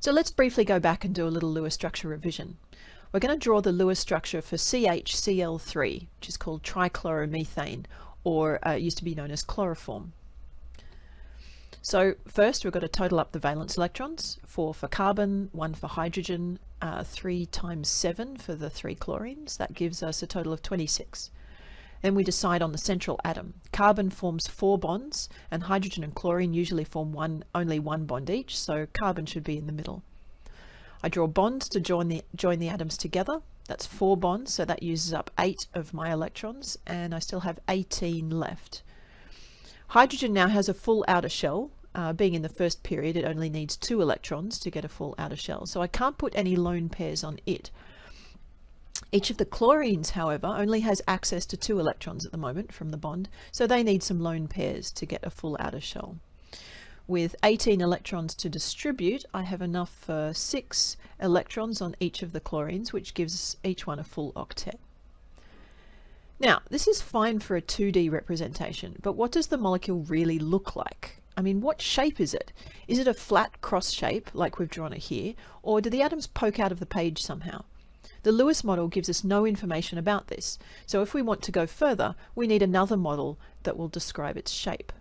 So let's briefly go back and do a little Lewis structure revision. We're going to draw the Lewis structure for CHCl3, which is called trichloromethane, or uh, used to be known as chloroform. So first we've got to total up the valence electrons, four for carbon, one for hydrogen, uh, three times seven for the three chlorines. That gives us a total of 26. Then we decide on the central atom. Carbon forms four bonds and hydrogen and chlorine usually form one, only one bond each, so carbon should be in the middle. I draw bonds to join the, join the atoms together. That's four bonds, so that uses up eight of my electrons, and I still have 18 left. Hydrogen now has a full outer shell. Uh, being in the first period, it only needs two electrons to get a full outer shell, so I can't put any lone pairs on it. Each of the chlorines, however, only has access to two electrons at the moment from the bond, so they need some lone pairs to get a full outer shell. With 18 electrons to distribute, I have enough for six electrons on each of the chlorines, which gives each one a full octet. Now, this is fine for a 2D representation, but what does the molecule really look like? I mean, what shape is it? Is it a flat cross shape, like we've drawn it here, or do the atoms poke out of the page somehow? The Lewis model gives us no information about this, so if we want to go further, we need another model that will describe its shape.